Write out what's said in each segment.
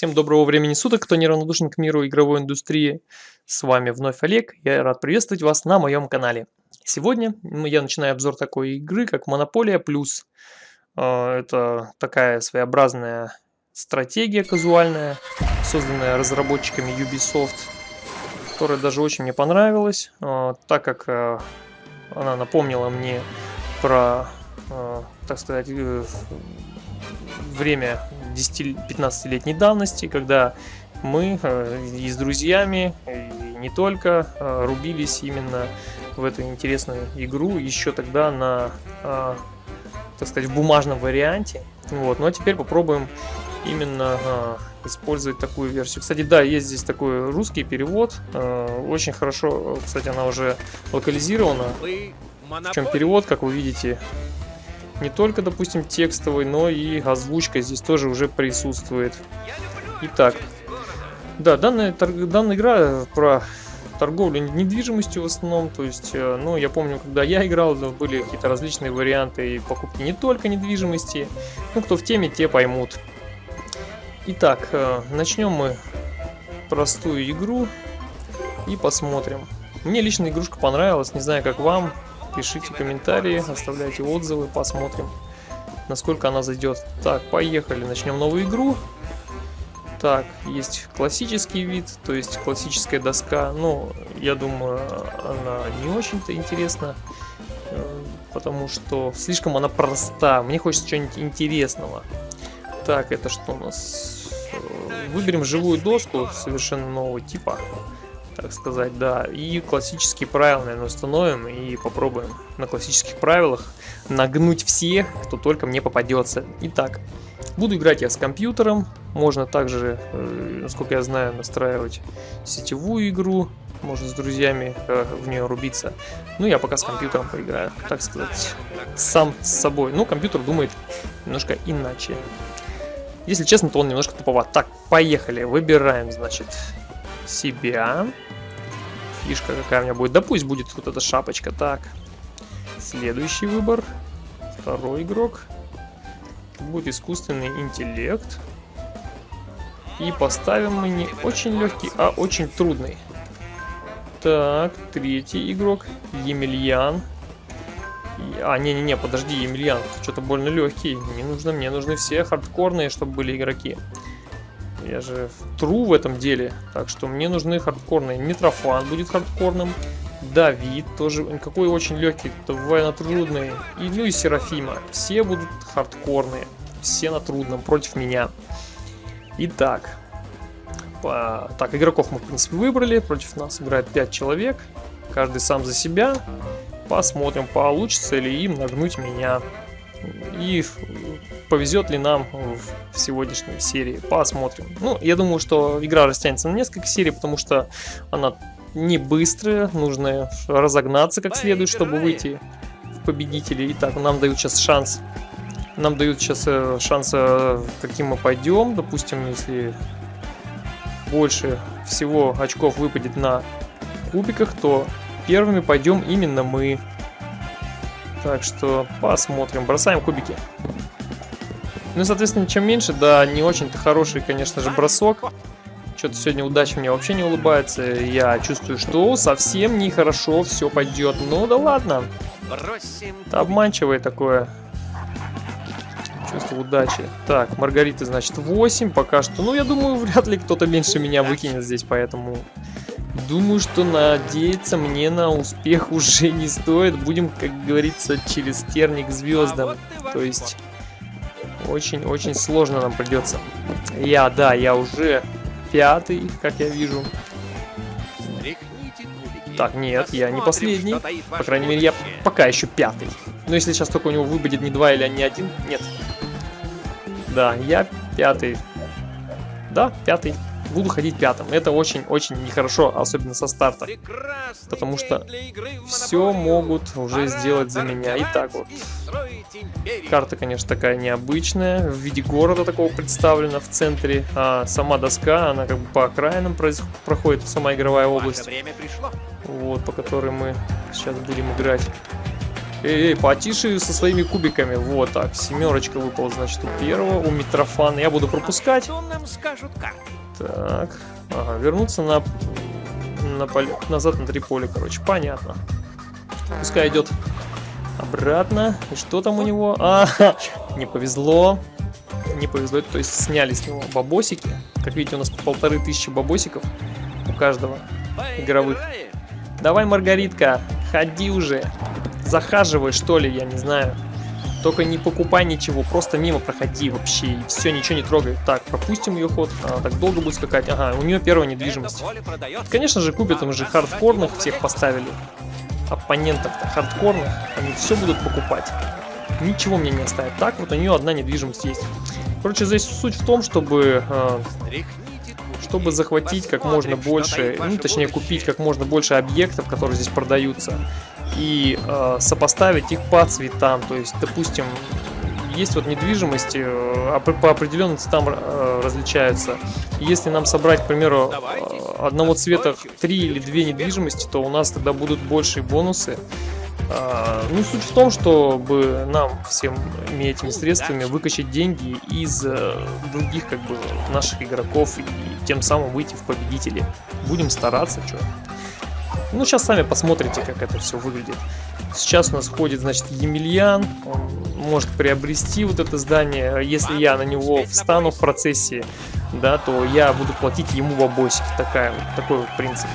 Всем доброго времени суток, кто неравнодушен к миру игровой индустрии. С вами вновь Олег, я рад приветствовать вас на моем канале. Сегодня я начинаю обзор такой игры, как Монополия Плюс. А, это такая своеобразная стратегия казуальная, созданная разработчиками Ubisoft, которая даже очень мне понравилась, а, так как а, она напомнила мне про, так сказать, э, время 10-15-летней давности, когда мы э, и с друзьями, и не только, э, рубились именно в эту интересную игру еще тогда на, э, так сказать, в бумажном варианте. Вот. Ну а теперь попробуем именно использовать такую версию. Кстати, да, есть здесь такой русский перевод. Очень хорошо, кстати, она уже локализирована. В чем перевод, как вы видите, не только, допустим, текстовый, но и озвучка здесь тоже уже присутствует. Итак, да, данная, данная игра про торговлю недвижимостью в основном, то есть, э, ну, я помню, когда я играл, были какие-то различные варианты и покупки не только недвижимости, ну, кто в теме, те поймут. Итак, э, начнем мы простую игру и посмотрим. Мне лично игрушка понравилась, не знаю, как вам, Пишите комментарии, оставляйте отзывы, посмотрим, насколько она зайдет. Так, поехали, начнем новую игру. Так, есть классический вид, то есть классическая доска. Ну, я думаю, она не очень-то интересна, э, потому что слишком она проста. Мне хочется чего-нибудь интересного. Так, это что у нас? Э, выберем живую доску совершенно нового типа так сказать, да. И классические правила, наверное, установим и попробуем на классических правилах нагнуть всех, кто только мне попадется. Итак, буду играть я с компьютером. Можно также, э, насколько я знаю, настраивать сетевую игру. Можно с друзьями э, в нее рубиться. Ну, я пока с компьютером поиграю, так сказать, сам с собой. Ну, компьютер думает немножко иначе. Если честно, то он немножко туповат. Так, поехали. Выбираем, значит, себя. Фишка какая у меня будет. Да пусть будет вот эта шапочка. Так. Следующий выбор. Второй игрок. Будет искусственный интеллект. И поставим мы не очень легкий, а очень трудный. Так, третий игрок. Емельян. А, не-не-не, подожди, Емельян, что-то больно легкий. Не нужно, мне нужны все хардкорные, чтобы были игроки. Я же тру в этом деле. Так что мне нужны хардкорные. Митрофан будет хардкорным. Давид тоже. Какой очень легкий. Довольно трудный. И, ну и Серафима. Все будут хардкорные. Все на трудном против меня. Итак. По... Так, игроков мы, в принципе, выбрали. Против нас играет 5 человек. Каждый сам за себя. Посмотрим, получится ли им нагнуть меня. И повезет ли нам в сегодняшней серии. Посмотрим. Ну, я думаю, что игра растянется на несколько серий, потому что она не быстрая. Нужно разогнаться как следует, чтобы выйти в победители. Итак, нам дают сейчас шанс. Нам дают сейчас э, шанс, э, каким мы пойдем. Допустим, если больше всего очков выпадет на кубиках, то первыми пойдем именно мы. Так что посмотрим. Бросаем кубики. Ну, соответственно, чем меньше, да, не очень-то хороший, конечно же, бросок. Что-то сегодня удача мне вообще не улыбается. Я чувствую, что совсем нехорошо все пойдет. Ну да ладно. Это обманчивое такое чувство удачи. Так, Маргарита, значит, 8 пока что. Ну, я думаю, вряд ли кто-то меньше меня выкинет здесь, поэтому... Думаю, что надеяться мне на успех уже не стоит. Будем, как говорится, через терник звездам. То есть... Очень-очень сложно нам придется. Я, да, я уже пятый, как я вижу. Так, нет, я не последний. По крайней мере, я пока еще пятый. Но если сейчас только у него выпадет не два или не один, нет. Да, я пятый. Да, пятый буду ходить пятым. Это очень-очень нехорошо, особенно со старта. Потому что все могут уже сделать за меня. И так вот. Карта, конечно, такая необычная. В виде города такого представлена в центре. А сама доска, она как бы по окраинам проходит, сама игровая область. Вот, по которой мы сейчас будем играть. Эй, эй, потише со своими кубиками. Вот так, семерочка выпала, значит, у первого, у Митрофана. Я буду пропускать. Так, ага, вернуться на, на поле, назад на три поля, короче, понятно. Пускай идет обратно. И что там у него? А, не повезло. Не повезло, то есть сняли с него бабосики. Как видите, у нас полторы тысячи бабосиков у каждого игровых. Давай, Маргаритка, ходи уже. Захаживай, что ли, я не знаю. Только не покупай ничего, просто мимо проходи вообще. И все, ничего не трогай. Так, пропустим ее ход. Она так долго будет скакать. Ага, у нее первая недвижимость. Конечно же, купят, мы же хардкорных всех поставили. Оппонентов-то хардкорных. Они все будут покупать. Ничего мне не оставят. Так, вот у нее одна недвижимость есть. Короче, здесь суть в том, чтобы... Э, чтобы захватить как можно больше, ну точнее купить как можно больше объектов, которые здесь продаются и э, сопоставить их по цветам. То есть, допустим, есть вот недвижимость, э, по определенным цветам э, различаются. Если нам собрать, к примеру, э, одного цвета три или две недвижимости, то у нас тогда будут большие бонусы. Э, ну, суть в том, чтобы нам всем этими средствами выкачать деньги из э, других как бы наших игроков и тем самым выйти в победители. Будем стараться, что. Ну, сейчас сами посмотрите, как это все выглядит. Сейчас у нас ходит, значит, Емельян. Он может приобрести вот это здание. Если я на него встану в процессе, да, то я буду платить ему бабосики. Такая, такой вот принцип.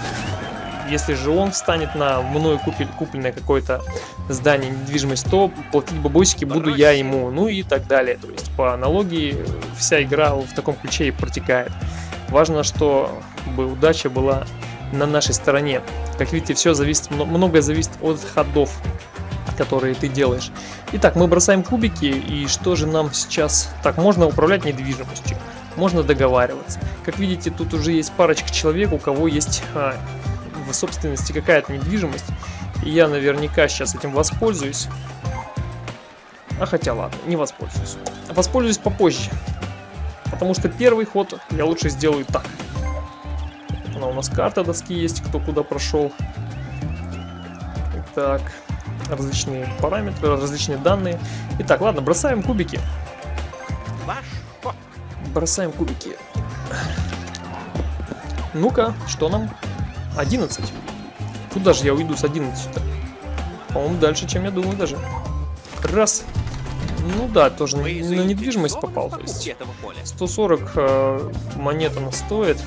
Если же он встанет на мною купель, купленное какое-то здание, недвижимость, то платить бабосики буду я ему, ну и так далее. То есть по аналогии вся игра в таком ключе и протекает. Важно, чтобы удача была на нашей стороне. Как видите, все зависит, многое зависит от ходов, которые ты делаешь. Итак, мы бросаем кубики, и что же нам сейчас... Так, можно управлять недвижимостью, можно договариваться. Как видите, тут уже есть парочка человек, у кого есть а, в собственности какая-то недвижимость. И я наверняка сейчас этим воспользуюсь. А хотя ладно, не воспользуюсь. Воспользуюсь попозже. Потому что первый ход я лучше сделаю так. Она у нас карта доски есть, кто куда прошел. Так, различные параметры, различные данные. Итак, ладно, бросаем кубики. Бросаем кубики. Ну-ка, что нам? 11. Куда же я уйду с 11-то? По-моему, дальше, чем я думаю даже. Раз. Ну да, тоже на, недвижимость попал. То есть 140 э, монет она стоит.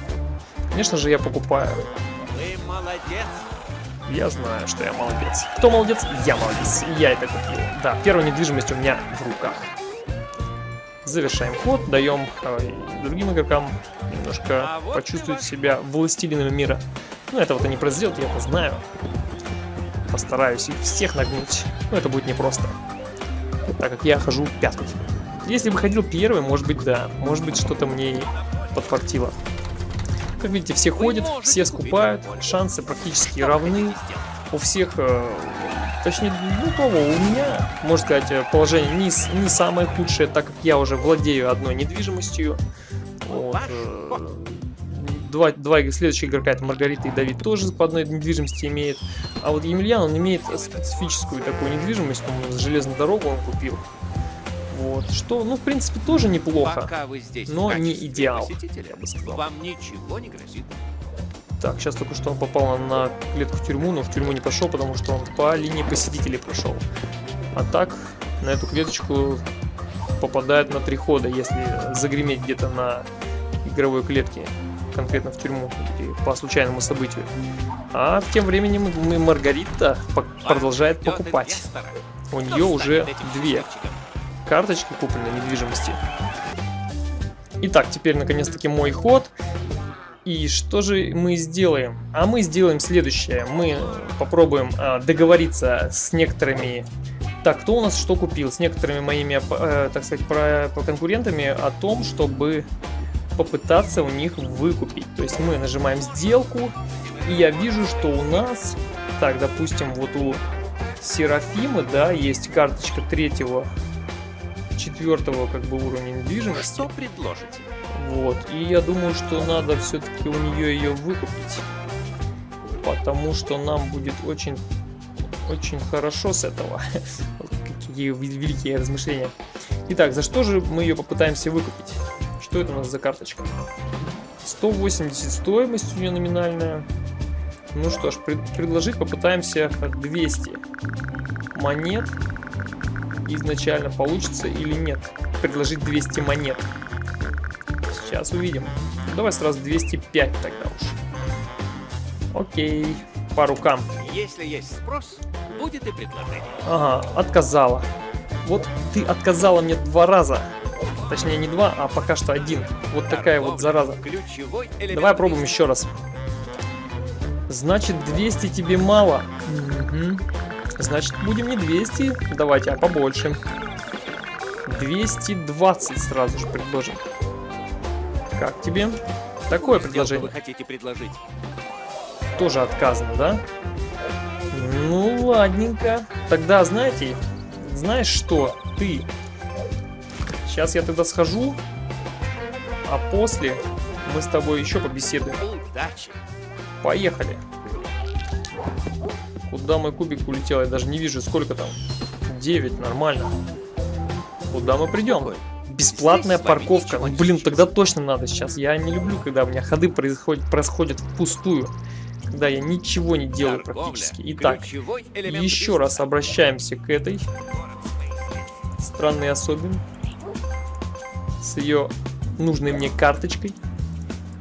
Конечно же, я покупаю. Вы молодец. Я знаю, что я молодец. Кто молодец? Я молодец. Я это купил. Да, первая недвижимость у меня в руках. Завершаем ход, даем э, другим игрокам немножко а вот почувствовать себя властелинами мира. Ну, этого-то не произойдет, я это знаю. Постараюсь их всех нагнуть. Но это будет непросто. Так как я хожу пятый. Если бы ходил первый, может быть, да. Может быть, что-то мне подфартило. Как видите, все ходят, все скупают, шансы практически равны. У всех, э, точнее, ну того, у меня, можно сказать, э, положение не, не самое худшее, так как я уже владею одной недвижимостью. Вот, э, два, два следующих игрока, это Маргарита и Давид, тоже по одной недвижимости имеет. А вот Емельян, он имеет специфическую такую недвижимость, он железную дорогу он купил. Вот, что, ну, в принципе, тоже неплохо, Пока вы здесь но не идеал, я бы сказал. Вам ничего не грозит. Так, сейчас только что он попал на клетку в тюрьму, но в тюрьму не пошел, потому что он по линии посетителей прошел. А так, на эту клеточку попадает на три хода, если загреметь где-то на игровой клетке, конкретно в тюрьму, или по случайному событию. А тем временем Маргарита продолжает покупать. У нее уже две карточки купленной недвижимости. Итак, теперь наконец-таки мой ход. И что же мы сделаем? А мы сделаем следующее. Мы попробуем э, договориться с некоторыми... Так, кто у нас что купил? С некоторыми моими, э, так сказать, про, про конкурентами о том, чтобы попытаться у них выкупить. То есть мы нажимаем сделку, и я вижу, что у нас... Так, допустим, вот у Серафимы, да, есть карточка третьего четвертого как бы уровня недвижимости. Что предложите? Вот, и я думаю, что надо все-таки у нее ее выкупить. Потому что нам будет очень очень хорошо с этого. Какие великие размышления. Итак, за что же мы ее попытаемся выкупить? Что это у нас за карточка? 180 стоимость у нее номинальная. Ну что ж, пред- предложить попытаемся 200 монет. Изначально получится или нет. Предложить 200 монет. Сейчас увидим. Давай сразу 205 тогда уж. Окей, по рукам. Если есть спрос, будет и предложение. Ага, отказала. Вот ты отказала мне два раза. Точнее, не два, а пока что один. Вот такая вот зараза. – Давай бизнеса. еще раз. Значит, 200 тебе мало. Мгм. Значит, будем не 200, давайте, а побольше. 220 сразу же предложим. Как тебе? Такое предложение. вы хотите предложить? Тоже отказано, да? Ну, ладненько. Тогда, знаете, знаешь что? Ты. Сейчас я тогда схожу, а после мы с тобой еще побеседуем. Удачи. Поехали. Куда мой кубик улетел? Я даже не вижу, сколько там. 9, нормально. Куда мы придем? Бесплатная парковка. Ну, блин, тогда точно надо сейчас. Я не люблю, когда у меня ходы происходят, происходят впустую. Когда я ничего не делаю практически. – Итак, еще раз обращаемся к этой странной особе. С ее нужной мне карточкой.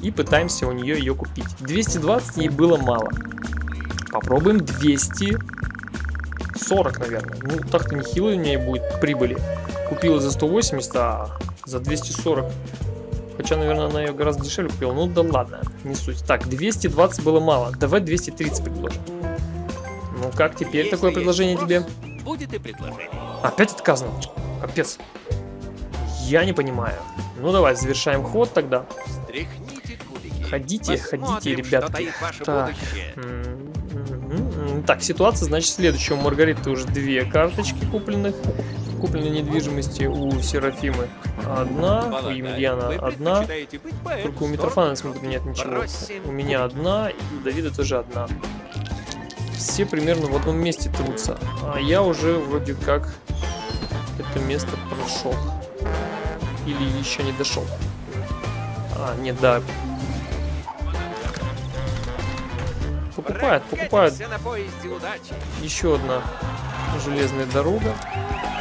И пытаемся у нее ее купить. 220 ей было мало. Попробуем 240, наверное. Ну, так-то нехило у нее будет прибыли. Купила за 180, а за 240. Хотя, наверное, она ее гораздо дешевле купила. Ну да ладно, не суть. Так, 220 было мало. Давай 230 предложим. Ну как теперь Если такое предложение спрос, тебе? Будет и предложение. Опять отказано. Капец. Я не понимаю. Ну давай, завершаем ход тогда. Стряхните кубики. Ходите, Посмотрим, ходите, ребятки. Так. будущее. Так, ситуация, значит, следующая. У Маргариты уже две карточки купленных. Купленной недвижимости у Серафимы одна, у Емельяна одна. Только у Митрофана, смотрю, нет ничего. У меня одна, и у Давида тоже одна. Все примерно в одном месте трутся. А я уже вроде как это место прошел. Или еще не дошел. А, нет, да. Покупают, покупают. Еще одна железная дорога.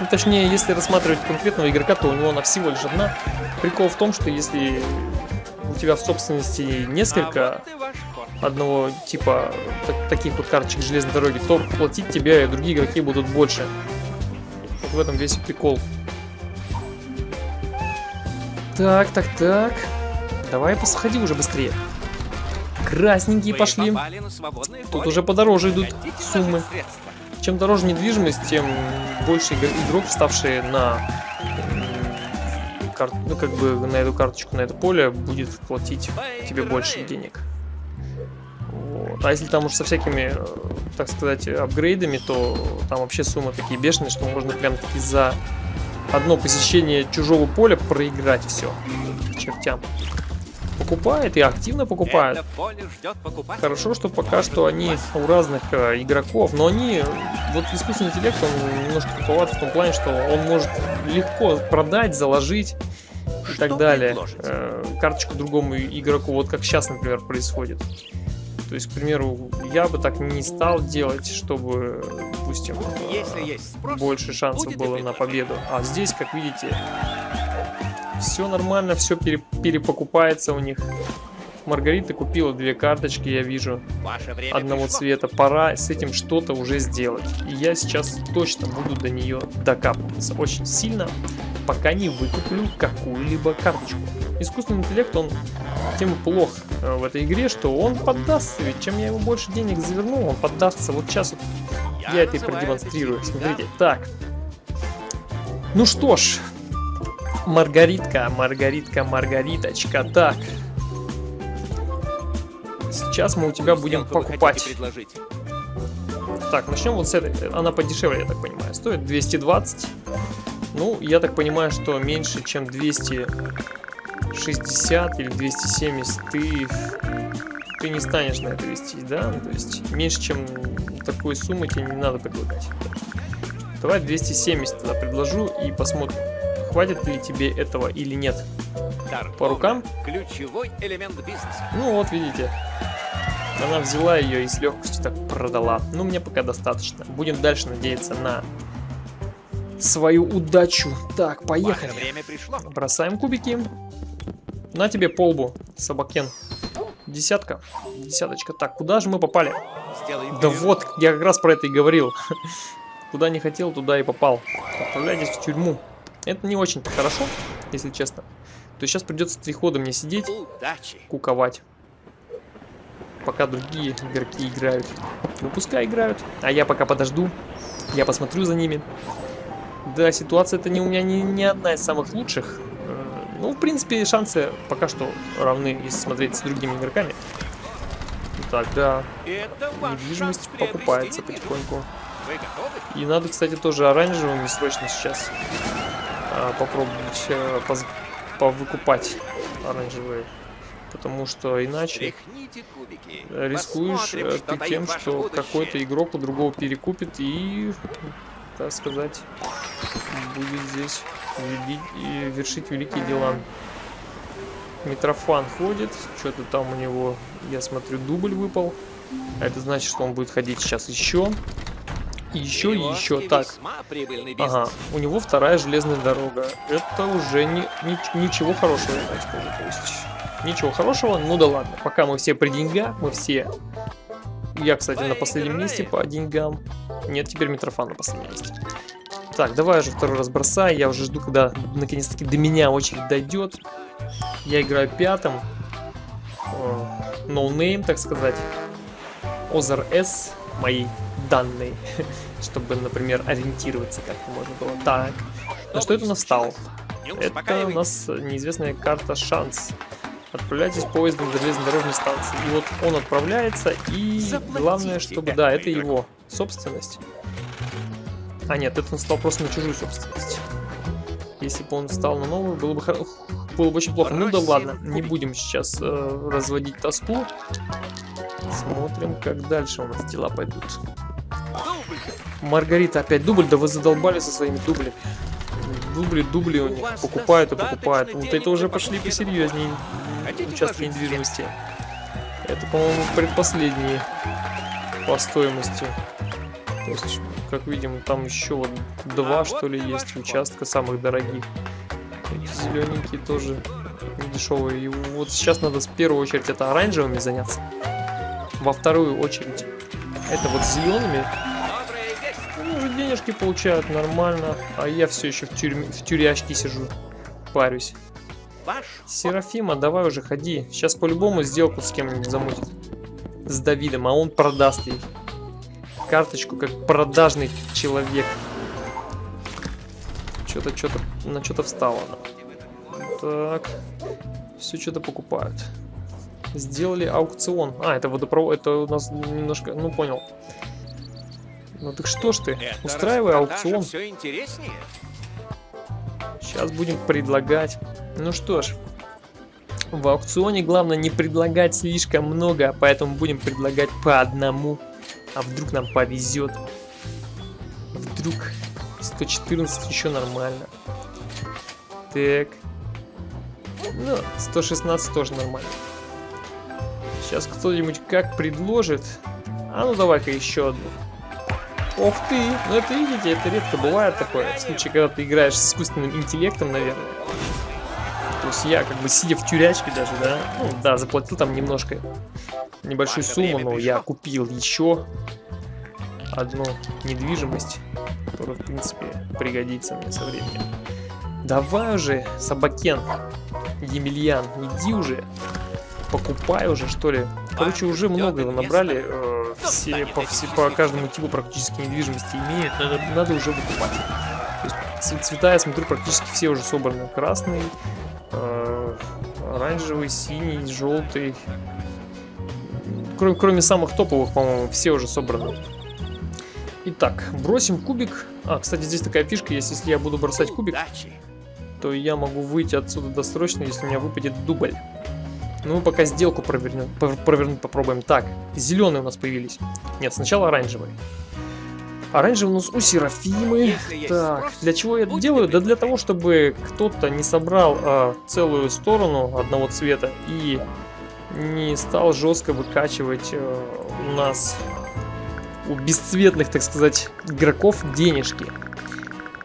Ну, точнее, если рассматривать конкретного игрока, то у него она всего лишь одна. Прикол в том, что если у тебя в собственности несколько А одного типа так- таких вот карточек железной дороги, то платить тебе и другие игроки будут больше. Вот в этом весь прикол. Так, так, так. Давай посходи уже быстрее. Красненькие Вы пошли. Тут уже подороже идут Хотите суммы. Чем дороже недвижимость, тем больше игр- игрок, вставшие на м, кар- ну, как бы на эту карточку, на это поле, будет платить тебе больше Поиграем. денег. Вот. А если там уж со всякими, э, так сказать, апгрейдами, то там вообще суммы такие бешеные, что можно прям таки за одно посещение чужого поля проиграть все чертям. Покупает и активно покупает. Хорошо, что пока что они у разных э, игроков, но они, вот искусственный интеллект, он немножко туповат в том плане, что он может легко продать, заложить и Что так далее э, карточку другому игроку, вот как сейчас, например, происходит. То есть, к примеру, я бы так не стал делать, чтобы, допустим, э, Если есть спрос, больше шансов было на победу. А здесь, как видите, все нормально, все перепокупается у них. Маргарита купила две карточки, я вижу, ваше время одного пришло. цвета. Пора с этим что-то уже сделать. И я сейчас точно буду до нее докапываться очень сильно, пока не выкуплю какую-либо карточку. Искусственный интеллект, он тем плох э, в этой игре, что он поддастся, ведь чем я ему больше денег заверну, он поддастся. Вот сейчас вот я это и продемонстрирую. Смотрите, так. Ну что ж, Маргаритка, Маргаритка, Маргариточка, так. Сейчас мы у тебя будем хотите покупать. предложить? Так, начнем вот с этой. Она подешевле, я так понимаю. Стоит 220. Ну, я так понимаю, что меньше, чем 260 или 270 ты, ты не станешь на это вестись, да? То есть меньше, чем такой суммы тебе не надо предлагать. Давай 270 тогда предложу и посмотрим, хватит ли тебе этого или нет. Торговля По рукам? Ключевой элемент бизнеса. Ну вот, видите. Она взяла ее и с легкостью так продала. Ну, мне пока достаточно. Будем дальше надеяться на свою удачу. Так, поехали. Ваше время пришло. Бросаем кубики. На тебе полбу, собакен. Десятка. Десяточка. Так, куда же мы попали? Сделаем Да вот, я как раз про это и говорил. Куда не хотел, туда и попал. Отправляйтесь в тюрьму. Это не очень хорошо, если честно. То сейчас придется три хода мне сидеть, куковать. Пока другие игроки играют. Ну пускай играют. А я пока подожду. Я посмотрю за ними. Да, ситуация это не у меня не, не одна из самых лучших. Э, Ну, в принципе, шансы пока что равны, если смотреть с другими игроками. Так, да, недвижимость покупается потихоньку. И надо, кстати, тоже оранжевыми срочно сейчас попробовать а, поз- повыкупать оранжевые. Потому что иначе э, рискуешь э, ты тем, что какой-то игрок у другого перекупит и, так сказать, будет здесь вершить великие дела. Митрофан ходит, что-то там у него, я смотрю, дубль выпал. А это значит, что он будет ходить сейчас еще. И еще, и еще. Так. Ага, у него вторая железная дорога. Это уже не, ни- ничего хорошего, так скажу. То есть, ничего хорошего, ну да ладно. Пока мы все при деньгах, мы все... Я, кстати, на последнем месте по деньгам. Нет, теперь Митрофан на последнем месте. Так, давай уже второй раз бросай. Я уже жду, когда наконец-таки до меня очередь дойдет. Я играю пятым. No name, так сказать. Озер С мои данные, чтобы, например, ориентироваться как-то можно было. Так, на что это у нас стал? Не Это у нас неизвестная карта шанс. Отправляйтесь поездом до железнодорожной станции. И вот он отправляется, и главное, чтобы... Да, это его собственность. А нет, это он стал просто на чужую собственность. Если бы он стал на новую, было бы, было бы очень плохо. Ну да ладно, не будем сейчас э, разводить тоску. Смотрим, как дальше у нас дела пойдут. Маргарита опять дубль, да вы задолбали со своими дублями. Дубли, дубли у них покупают и покупают. Вот это уже пошли посерьезнее участки недвижимости. Это, по-моему, предпоследние по стоимости. То есть, как видим, там еще вот два, что ли, есть участка самых дорогих. Эти зелененькие тоже дешевые. И вот сейчас надо в первую очередь это оранжевыми заняться. Во вторую очередь это вот зелеными. Добрая весть. Они уже денежки получают нормально, а я все еще в, тюрьме, в тюрячке сижу, парюсь. Серафима, давай уже ходи. Сейчас по-любому сделку с кем-нибудь замутит. С Давидом, а он продаст ей. Карточку как продажный человек. Что-то, что-то, на что-то встала она. Так. Все что-то покупают. Сделали аукцион. А, это водопровод, это у нас немножко, ну понял. Ну так что ж ты, Это устраивай аукцион. все интереснее. Сейчас будем предлагать. Ну что ж, в аукционе главное не предлагать слишком много, поэтому будем предлагать по одному. А вдруг нам повезет? Вдруг 114 еще нормально. Так. Ну, 116 тоже нормально. Сейчас кто-нибудь как предложит. А ну давай-ка еще одну. Ох ты! Ну это видите, это редко бывает такое. В случае, когда ты играешь с искусственным интеллектом, наверное. То есть я как бы сидя в тюрячке даже, да, ну да, заплатил там немножко, небольшую сумму, но я купил еще одну недвижимость, которая, в принципе, пригодится мне со временем. Давай уже, Собакен, Емельян, иди уже, покупай уже, что ли. Короче, уже ждет много набрали, э, все, по, все- по каждому типу практически недвижимости имеют, надо, надо уже выкупать. То есть цвета, я смотрю, практически все уже собраны. Красный, э, оранжевый, синий, желтый. Кроме, кроме самых топовых, по-моему, все уже собраны. Итак, бросим кубик. А, кстати, здесь такая фишка есть. Если я буду бросать кубик, то я могу выйти отсюда досрочно, если у меня выпадет дубль. Ну, пока сделку провернем, пр- провернуть попробуем. Так, зеленые у нас появились. Нет, сначала оранжевые. Оранжевый у нас у Серафимы. Так, спрос, для чего я это делаю? Да для того, чтобы кто-то не собрал а, целую сторону одного цвета и не стал жестко выкачивать э, у нас у бесцветных, так сказать, игроков денежки.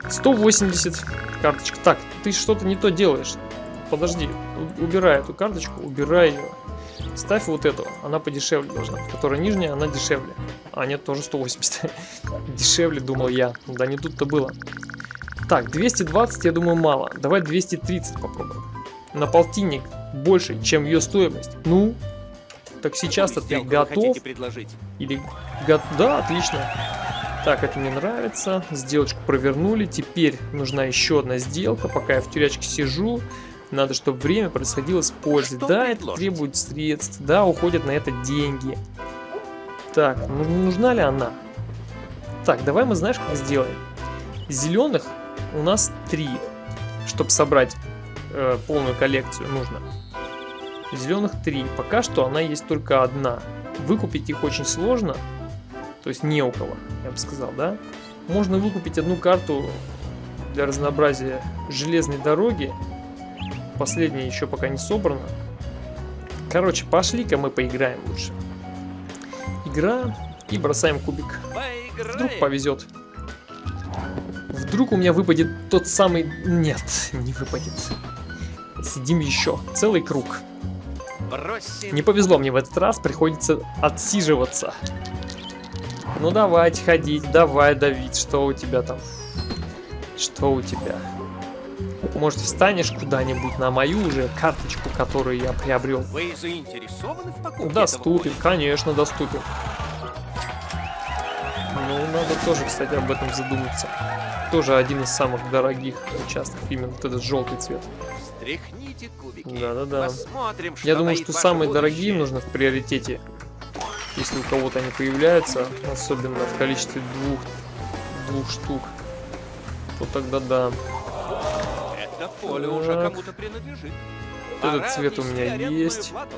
180 карточек. Так, ты что-то не то делаешь. Подожди, убирай эту карточку, убирай ее. Ставь вот эту, она подешевле должна. Которая нижняя, она дешевле. А нет, тоже 180. дешевле, думал я. Да не тут-то было. Так, 220, я думаю, мало. Давай 230 попробуем. На полтинник больше, чем ее стоимость. Ну, так сейчас-то ты готов? предложить? Или го- Да, отлично. Так, это мне нравится. Сделочку провернули. Теперь нужна еще одна сделка. Пока я в тюрячке сижу, надо, чтобы время происходило с пользой. Что да, это предложите? требует средств. Да, уходят на это деньги. Так, ну, нужна ли она? Так, давай мы знаешь, как сделаем. Зеленых у нас три. Чтобы собрать э, полную коллекцию нужно. Зеленых три. Пока что она есть только одна. Выкупить их очень сложно. То есть не у кого, я бы сказал, да? Можно выкупить одну карту для разнообразия железной дороги. Последняя еще пока не собрана. Короче, пошли-ка мы поиграем лучше. Игра и бросаем кубик. Вдруг повезет. Вдруг у меня выпадет тот самый... Нет, не выпадет. Сидим еще. Целый круг. Не повезло мне в этот раз, приходится отсиживаться. Ну давайте ходить, давай давить, что у тебя там? Что у тебя? Может встанешь куда-нибудь на мою уже карточку, которую я приобрел? Вы заинтересованы в покупке Доступен, конечно, доступен. Ну, надо тоже, кстати, об этом задуматься. Тоже один из самых дорогих участков, именно вот этот желтый цвет. Стряхните кубики. Да-да-да. Я думаю, что самые будущее. дорогие нужно в приоритете. Если у кого-то они появляются, особенно в количестве двух, двух штук, то тогда да. Поле уже Так. кому-то принадлежит. Вот этот цвет у меня есть. плату.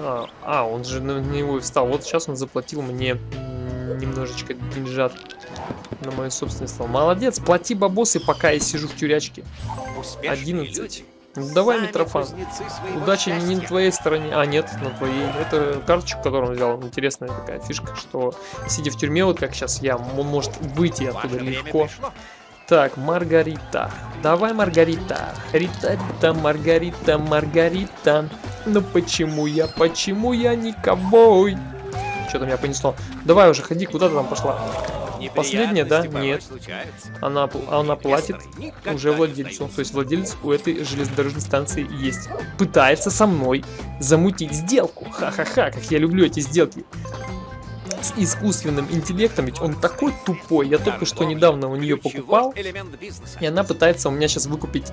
А, а, он же на него и встал. Вот сейчас он заплатил мне немножечко деньжат на мою собственность. Молодец, плати бабосы, пока я сижу в тюрячке. Успешные 11. люди. Ну, давай, Митрофан. своего Удача не на счастья. твоей стороне. А, нет, на твоей. Это карточку, которую он взял. Интересная такая фишка, что сидя в тюрьме, вот как сейчас я, он может выйти Ваше оттуда легко. пришло. Так, Маргарита. Давай, Маргарита. Рита, Рита, Маргарита, Маргарита. Ну почему я, почему я не ковбой? Что-то меня понесло. Давай уже, ходи, куда ты там пошла? Последняя, да? Нет. Она, пл- она платит уже владельцу. То есть владелец у этой железнодорожной станции есть. Пытается со мной замутить сделку. Ха-ха-ха, как я люблю эти сделки. С искусственным интеллектом, ведь он такой тупой. Я только что недавно у нее покупал. И она пытается у меня сейчас выкупить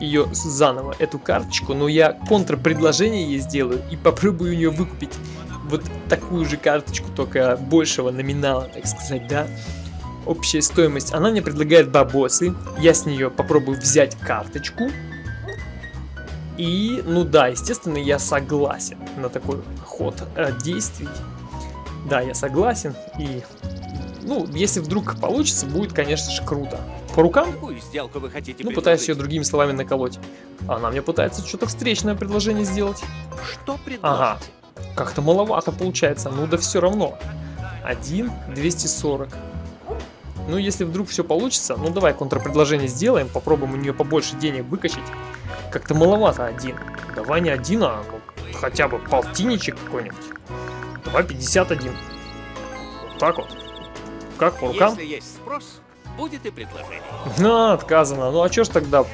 ее заново, эту карточку, но я контрпредложение ей сделаю и попробую у нее выкупить вот такую же карточку, только большего номинала, так сказать, да. Общая стоимость. Она мне предлагает бабосы, я с нее попробую взять карточку. И, ну да, естественно, я согласен на такой ход э, действий. Да, я согласен. И, ну, если вдруг получится, будет, конечно же, круто. По рукам Какую сделку вы хотите ну, пытаюсь ее другими словами наколоть. Она мне пытается что-то встречное предложение сделать. Что предложите? Ага. Как-то маловато получается. Ну да все равно. 1, 240. Ну, если вдруг все получится, ну давай контрпредложение сделаем, попробуем у нее побольше денег выкачать. Как-то маловато один. Давай не один, а ну, хотя бы полтинничек какой-нибудь. Давай 51. Вот так вот. Как по рукам? Если есть спрос, будет и предложение. На, отказано. Ну а чё ж тогда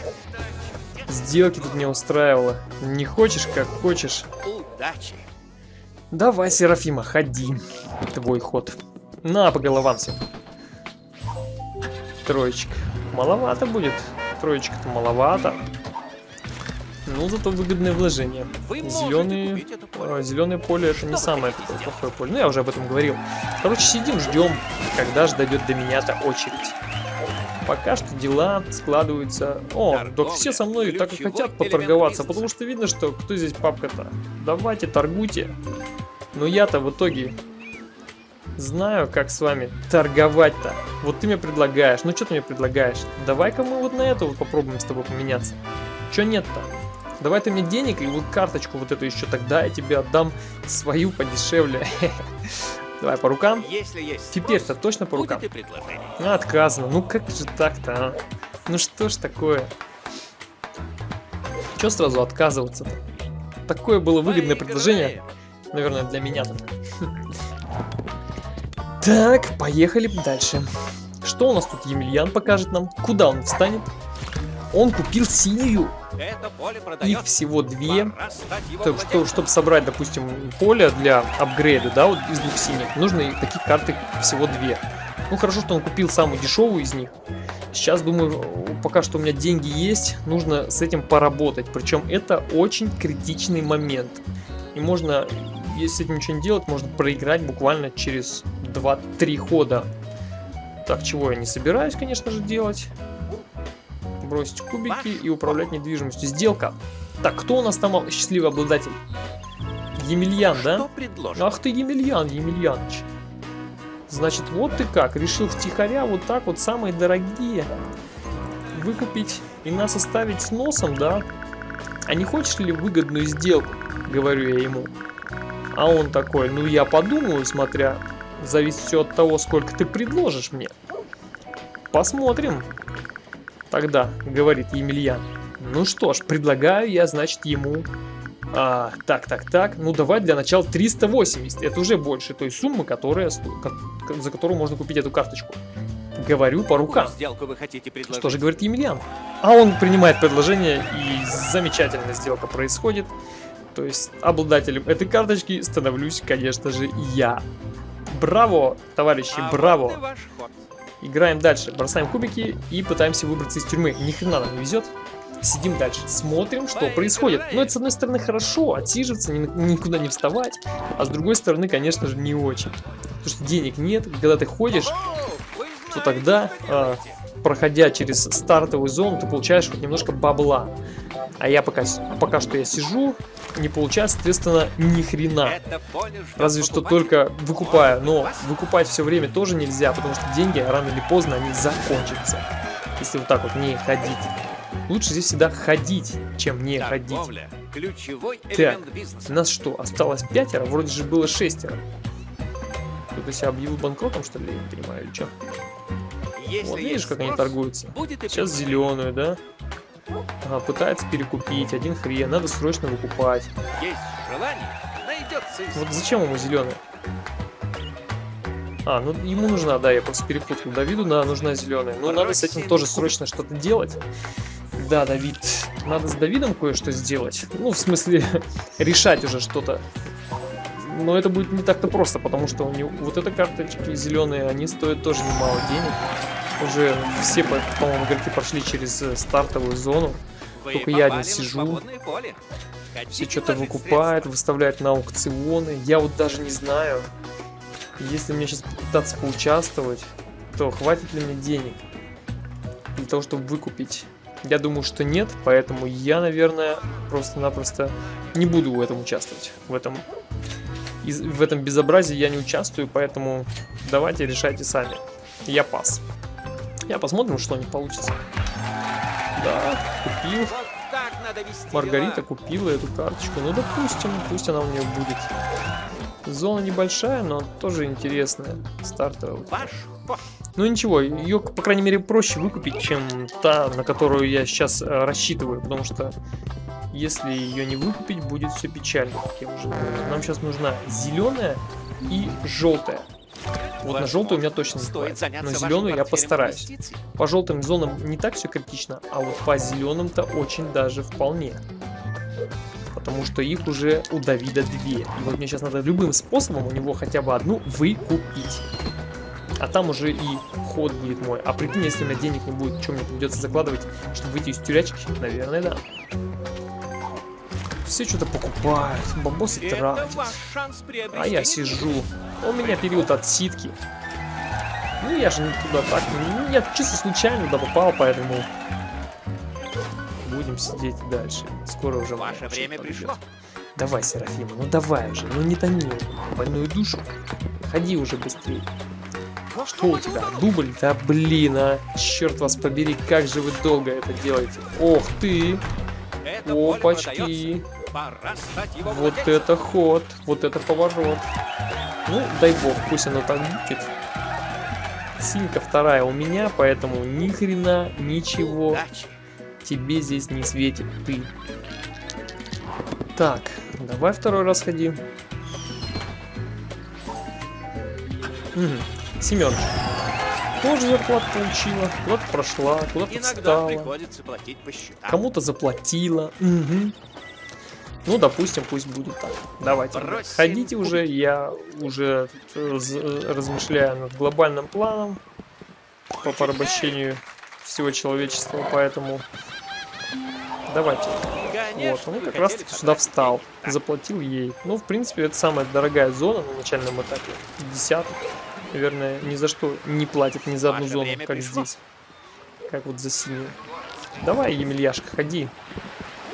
сделки тут не устраивало? Не хочешь, как хочешь. Удачи. Давай, Серафима, ходи. Твой ход. На, по головам всем. Троечка. Маловато будет. Троечка-то маловато. Ну, зато выгодное вложение. Зеленые, поле. зеленое поле это Что не самое такое плохое поле. Ну, я уже об этом говорил. Короче, сидим, ждем, когда же дойдет до меня-то очередь. Пока что дела складываются... О, так все со мной так и хотят поторговаться, потому что видно, что кто здесь папка-то. Давайте, торгуйте. Но я-то в итоге знаю, как с вами торговать-то. Вот ты мне предлагаешь. Ну, что ты мне предлагаешь? Давай-ка мы вот на это вот попробуем с тобой поменяться. Че нет-то? Давай ты мне денег и вот карточку вот эту еще, тогда я тебе отдам свою подешевле. Давай по рукам. Теперь-то точно по рукам. Отказано. Ну как же так-то, а? Ну что ж такое? Че сразу отказываться-то? Такое было выгодное предложение. Наверное, для меня только. Так, поехали дальше. Что у нас тут Емельян покажет нам? Куда он встанет? Он купил синюю. Их всего две. Так что, чтобы собрать, допустим, поле для апгрейда, да, вот из двух синих, нужно таких карты всего две. Ну, хорошо, что он купил самую дешевую из них. Сейчас, думаю, пока что у меня деньги есть, нужно с этим поработать. Причем это очень критичный момент. И можно, если с этим ничего не делать, можно проиграть буквально через 2-3 хода. Так, чего я не собираюсь, конечно же, делать бросить кубики и управлять недвижимостью. Сделка. Так, кто у нас там счастливый обладатель? Емельян, да? Ах ты, Емельян, Емельяныч. Значит, вот ты как, решил втихаря вот так вот самые дорогие выкупить и нас оставить с носом, да? А не хочешь ли выгодную сделку? Говорю я ему. А он такой, ну я подумаю, смотря, зависит все от того, сколько ты предложишь мне. Посмотрим. Тогда, говорит Емельян. Ну что ж, предлагаю я, значит, ему... А, так, так, так. Ну, давай для начала 380. Это уже больше той суммы, которая, за которую можно купить эту карточку. Говорю по рукам. вы хотите Что же говорит Емельян? А он принимает предложение, и замечательная сделка происходит. То есть обладателем этой карточки становлюсь, конечно же, я. Браво, товарищи, а браво. Вот Играем дальше, бросаем кубики и пытаемся выбраться из тюрьмы. Ни хрена нам не везет. Сидим дальше, смотрим, что происходит. Но это, с одной стороны, хорошо, отсиживаться, ни, никуда не вставать. А с другой стороны, конечно же, не очень. Потому что денег нет. Когда ты ходишь, то тогда, э, проходя через стартовую зону, ты получаешь хоть немножко бабла. А я пока, пока что я сижу, не получаю, соответственно, ни хрена. Разве что только выкупаю. Но выкупать все время тоже нельзя, потому что деньги рано или поздно они закончатся. Если вот так вот не ходить. Лучше здесь всегда ходить, чем не ходить. Так, у нас что, осталось пятеро? Вроде же было шестеро. Кто-то себя объявил банкротом, что ли, я не понимаю, или что? Вот видишь, как они торгуются? Сейчас зеленую, да? Ага, пытается перекупить, один хрен, надо срочно выкупать. Есть желание, найдется Вот зачем ему зеленый? А, ну ему нужна, да, я просто перепутал. Давиду, да, нужна зеленая. Ну, надо с этим тоже срочно что-то делать. Да, Давид, надо с Давидом кое-что сделать. Ну, в смысле, решать уже что-то. Но это будет не так-то просто, потому что у него вот эта карточки зеленые, они стоят тоже немало денег. Уже все, по-моему, игроки прошли через э, стартовую зону. Вы Только я один сижу. Все что-то выкупает, выставляет на аукционы. Я вот даже не знаю, если мне сейчас попытаться поучаствовать, то хватит ли мне денег для того, чтобы выкупить. Я думаю, что нет, поэтому я, наверное, просто-напросто не буду в этом участвовать. В этом, в этом безобразии я не участвую, поэтому давайте решайте сами. Я пас. Я посмотрим, что не получится. Да, купил. Маргарита купила эту карточку. Ну, допустим, пусть она у нее будет. Зона небольшая, но тоже интересная. Стартовая. Ну ничего, ее, по крайней мере, проще выкупить, чем та, на которую я сейчас э, рассчитываю. Потому что если ее не выкупить, будет все печально, как я уже говорил. Нам сейчас нужна зеленая и желтая. Вот на желтую у меня точно не хватит, но зеленую я постараюсь. По желтым зонам не так все критично, а вот по зеленым-то очень даже вполне. Потому что их уже у Давида две. И вот мне сейчас надо любым способом у него хотя бы одну выкупить. А там уже и ход будет мой. А прикинь, если у меня денег не будет, что мне придется закладывать, чтобы выйти из тюрячки? Наверное, да. Все что-то покупают, бабосы тратят. А я сижу. У меня период отсидки. Ну я же не туда так. Ну, я чисто случайно туда попал, поэтому будем сидеть дальше. Скоро уже Ваше время подойдет. пришло. Давай, Серафима, ну давай уже, ну не томи больную душу. Ходи уже быстрее. Что у тебя? Дубль? Да блин, а. Черт вас побери, как же вы долго это делаете. Ох ты! Опачки! Пора стать его Вот это ход, вот это поворот. Ну, дай бог, пусть оно так будет. Синька вторая у меня, поэтому ни хрена, ничего Удачи. тебе здесь не светит, ты. Так, давай второй раз ходи. Угу. Семерочка. Тоже зарплату получила, куда-то прошла, куда-то встала. приходится платить по счетам. Кому-то заплатила. Мгм. Ну, допустим, пусть будет так. Давайте, ребят, ходите уже, я уже э, э, размышляю над глобальным планом по порабощению всего человечества, поэтому давайте. Вот, он как раз таки сюда встал, заплатил ей. Ну, в принципе, это самая дорогая зона на начальном этапе. Десяток. Наверное, ни за что не платит ни за одну зону, как здесь. Как вот за синюю. Давай, Емельяшка, ходи.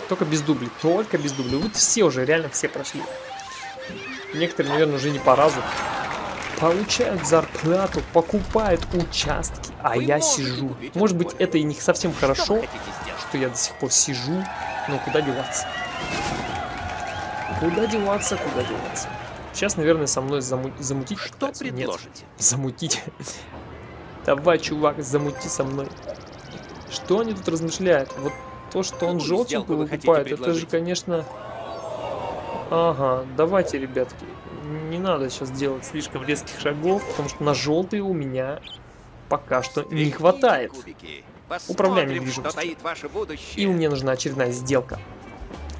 Только без дублей, только без дублей. Вот все уже, реально все прошли. Некоторые, наверное, уже не по разу. Получают зарплату, покупают участки, а Вы я сижу. Может быть, это и не совсем Что хорошо, что я до сих пор сижу, но куда деваться? Куда деваться, куда деваться? Сейчас, наверное, со мной заму- замутить Что пытаются. Нет, предложите? замутить. Давай, чувак, замути со мной. Что они тут размышляют? Вот то, что он желтенькую выкупает, это же, конечно... Ага, давайте, ребятки, не надо сейчас делать слишком резких шагов, потому что на желтые у меня пока что не хватает. Управляем недвижимостью. И мне нужна очередная сделка.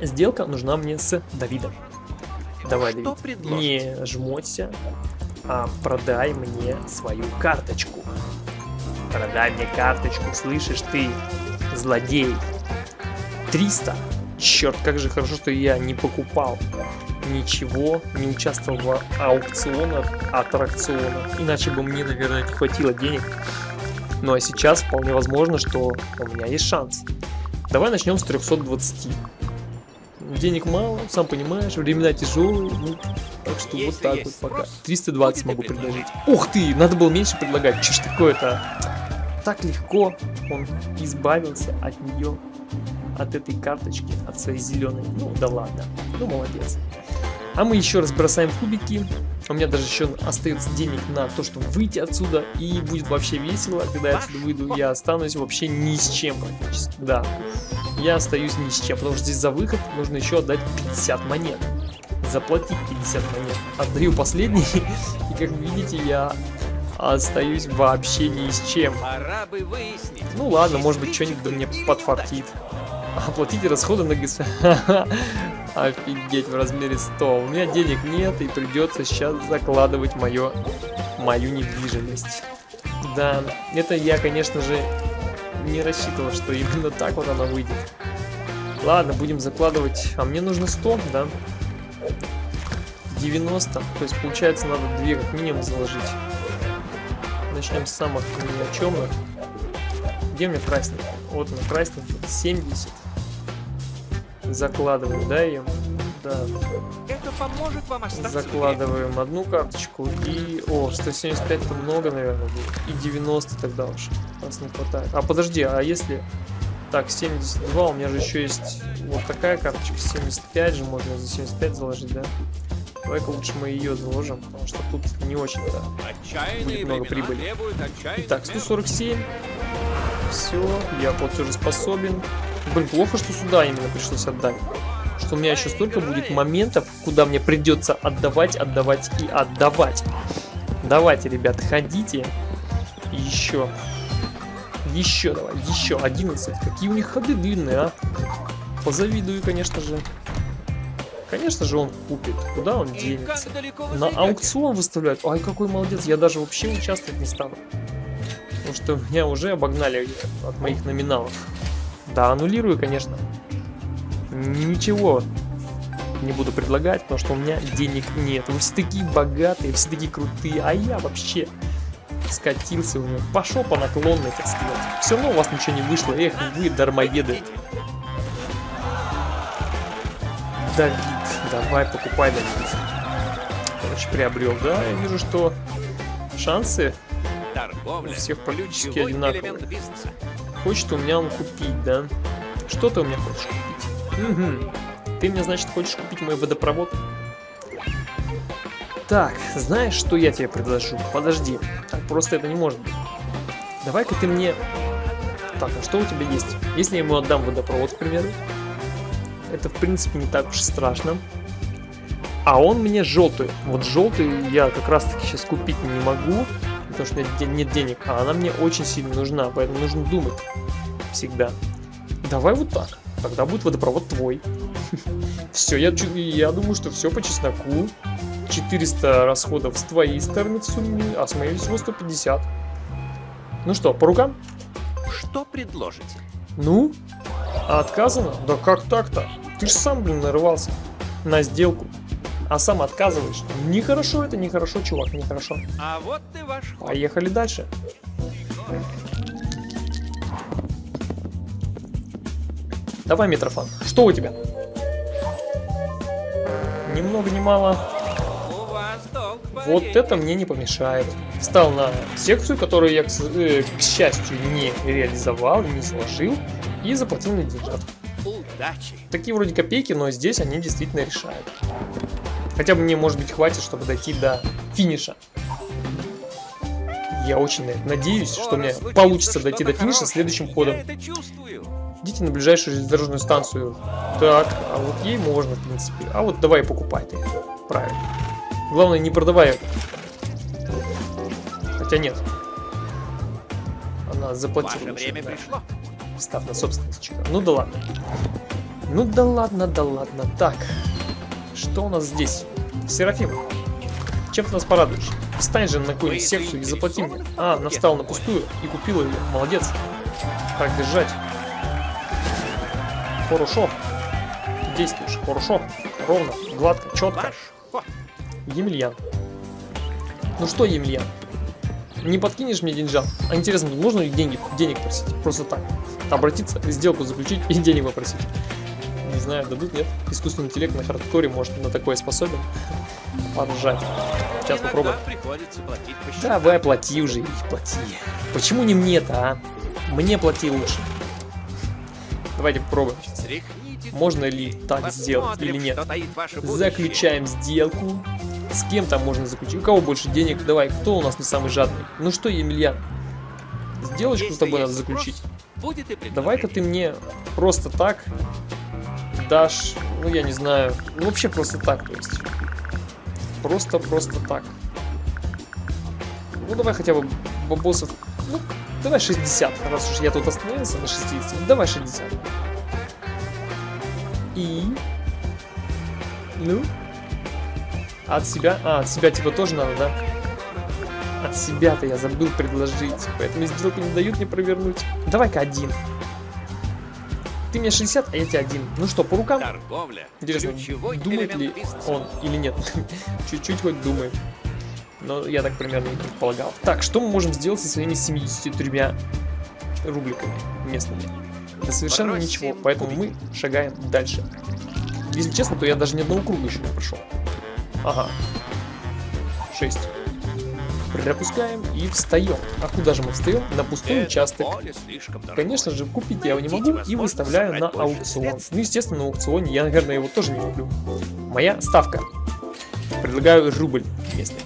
Сделка нужна мне с Давидом. Давай, Что Давид, предложите? не жмоться, а продай мне свою карточку. Продай мне карточку, слышишь ты, злодей. 300. Черт, как же хорошо, что я не покупал ничего, не участвовал в аукционах, аттракционах. Иначе бы мне, наверное, не хватило денег. Ну а сейчас вполне возможно, что у меня есть шанс. Давай начнем с 320. Денег мало, сам понимаешь, времена тяжелые, ну, так что вот Если так есть вот пока. спрос, 320 будете могу предложить. предложить. Ух ты, надо было меньше предлагать, что ж такое-то? Так легко он избавился от нее, от этой карточки, от своей зеленой. Ну да ладно, ну молодец. А мы еще раз бросаем кубики. У меня даже еще остается денег на то, чтобы выйти отсюда. И будет вообще весело, когда я отсюда выйду. Я останусь вообще ни с чем практически. Да, я остаюсь ни с чем. Потому что здесь за выход нужно еще отдать 50 монет. Заплатить 50 монет. Отдаю последний. И как вы видите, я остаюсь вообще ни с чем. Ну ладно, может быть, что-нибудь мне подфартит. Оплатите расходы на ГС. Офигеть, в размере 100. У меня денег нет, и придется сейчас закладывать мое, мою недвижимость. Да, это я, конечно же, не рассчитывал, что именно так вот она выйдет. Ладно, будем закладывать. А мне нужно 100, да? 90. То есть, получается, надо 2 как минимум заложить. Начнем с самых ни о чёмных. Где меня красненький? Вот она красненький. 70. Закладываем, да, ее? Да. Это поможет вам остаться. Закладываем одну карточку и... О, 175 это много, наверное, будет. И 90 тогда уж. Нас не хватает. А подожди, а если... Так, 72, у меня же еще есть вот такая карточка. 75 же можно за 75 заложить, да? Давай-ка лучше мы ее заложим, потому что тут не очень-то. Будет много прибыли. Итак, мер. 147. Все, я платежеспособен. Блин, плохо, что сюда именно пришлось отдать. Что у меня еще столько будет моментов, куда мне придется отдавать, отдавать и отдавать. Давайте, ребят, ходите. Еще. Еще давай, еще 11. Какие у них ходы длинные, а? Позавидую, конечно же. Конечно же он купит. Куда он денется? На аукцион выставляют. Ай, какой молодец. Я даже вообще участвовать не стану. Потому что меня уже обогнали от моих номиналов. Да, аннулирую, конечно. Ничего не буду предлагать, потому что у меня денег нет. Вы все такие богатые, все такие крутые, а я вообще скатился у него. Пошел по наклонной, так сказать. Все равно у вас ничего не вышло. Эх, вы дармоеды. Давид, давай, покупай, Давид. Короче, приобрел, да? Я вижу, что шансы Торговля у всех практически одинаковые. Хочет у меня он купить, да? Что ты у меня хочешь купить? Угу. Ты мне, значит, хочешь купить мой водопровод? Так, знаешь, что я тебе предложу? Подожди, так просто это не может быть. Давай-ка ты мне... Так, а что у тебя есть? Если я ему отдам водопровод, к примеру, это, в принципе, не так уж страшно. А он мне желтый. Вот желтый я как раз-таки сейчас купить не могу, потому что у меня де- нет денег. А она мне очень сильно нужна, поэтому нужно думать всегда. Давай вот так. Тогда будет водопровод твой. Все, я, я думаю, что все по чесноку. 400 расходов с твоей стороны в сумме, а с моей всего 150. Ну что, по рукам? Что предложите? Ну? А отказано? Да как так-то? Ты же сам, блин, нарывался на сделку. А сам отказываешь. Нехорошо это, нехорошо, чувак, нехорошо. А вот и ваш. Поехали дальше. Давай, Митрофан, что у тебя? Ни много ни мало. Вот это мне не помешает. Встал на секцию, которую я, к, э, к счастью, не реализовал, не сложил, и заплатил на деньжат. Удачи. Такие вроде копейки, но здесь они действительно решают. Хотя бы мне, может быть, хватит, чтобы дойти до финиша. Я очень надеюсь, что мне получится дойти до финиша следующим ходом. Идите на ближайшую железнодорожную станцию. Так, а вот ей можно, в принципе. А вот давай покупай ты. Правильно. Главное, не продавай. Хотя нет. Она заплатила. Ваше время да. пришло. Став на собственность чека. Ну да ладно. Ну да ладно, да ладно. Так, что у нас здесь? Серафим, чем ты нас порадуешь? Встань же на какую-нибудь секцию и заплати мне. А, навстал на пустую и купила ее. Молодец. Так держать. Хорошо. Действуешь. Хорошо. Ровно, гладко, четко. Емельян. Ну что, Емельян? Не подкинешь мне деньжат? А интересно, можно ли деньги, денег просить? Просто так. Обратиться, сделку заключить и денег попросить. Знаю, дадут, нет? Искусственный интеллект на хардкоре может на такое способен. Поржать. Сейчас Иногда попробуем. приходится платить по счетам. Давай, плати уже, их плати. Почему не мне-то, а? Мне плати лучше. Давайте попробуем. Можно ли так Посмотрим, сделать или нет? Заключаем сделку. С кем там можно заключить? У кого больше денег? Давай, кто у нас не самый жадный? Ну что, Емельян? Сделочку с тобой надо заключить. Давай-ка ты мне просто так дашь, ну я не знаю, ну вообще просто так, то есть. Просто-просто так. Ну давай хотя бы бабосов, ну давай 60, раз уж я тут остановился на 60, ну, давай 60. И... Ну? От себя? А, от себя типа тоже надо, да? От себя-то я забыл предложить, поэтому сделку не дают мне провернуть. Давай-ка один. Ты мне 60, а я тебе один. Ну что, по рукам? Торговля. Интересно, ключевой думает ли бизнеса. он или нет? Чуть-чуть хоть думает. Но я так примерно и предполагал. Так, что мы можем сделать со своими 73 рубликами местными? Да совершенно Бросим ничего, поэтому мы шагаем дальше. Если честно, то я даже ни одного круга еще не прошел. Ага. 6. Пропускаем и встаем. А куда же мы встаем? На пустой участок. Конечно же, купить я его не могу и выставляю на аукцион. Ну, естественно, на аукционе я, наверное, его тоже не куплю. Моя ставка. Предлагаю рубль местный.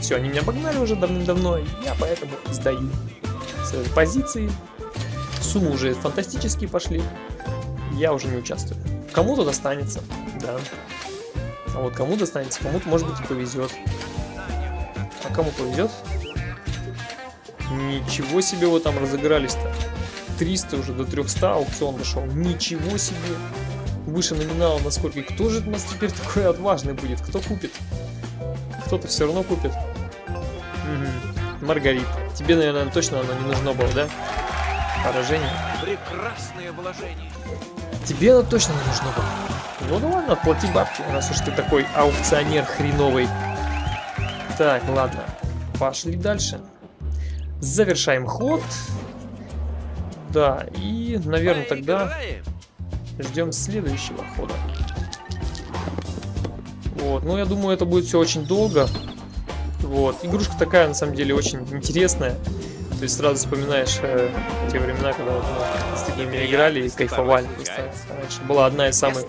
Все, они меня обогнали уже давным-давно, я поэтому сдаю свои позиции. Суммы уже фантастические пошли. Я уже не участвую. Кому-то достанется, да. А вот кому достанется, кому-то, может быть, и повезет. Кому повезет? Ничего себе вы там разыгрались-то. 300 уже до 300 аукцион дошел. Ничего себе. Выше номинала насколько. И кто же у нас теперь такой отважный будет? Кто купит? Кто-то все равно купит. Мгм. Маргарит. Тебе, наверное, точно оно не нужно было, да? Поражение. Прекрасное вложение. Тебе оно точно не нужно было. Ну да ладно, плати бабки, раз уж ты такой аукционер хреновый. Так, ладно. Пошли дальше. Завершаем ход. Да, и, наверное, тогда ждем следующего хода. Вот, ну я думаю, это будет все очень долго. Вот, игрушка такая, на самом деле, очень интересная. То есть сразу вспоминаешь э, те времена, когда мы с такими играли и кайфовали. Просто раньше была одна из самых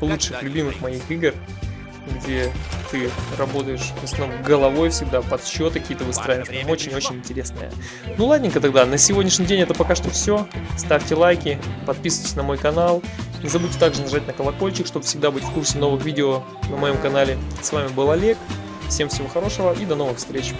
лучших, любимых моих игр, где ты работаешь в основном головой всегда, подсчеты какие-то выстраиваешь. Прям Очень-очень пришло. интересная. Ну ладненько тогда, на сегодняшний день это пока что все. Ставьте лайки, подписывайтесь на мой канал. Не забудьте также нажать на колокольчик, чтобы всегда быть в курсе новых видео на моем канале. С вами был Олег. Всем всего хорошего и до новых встреч.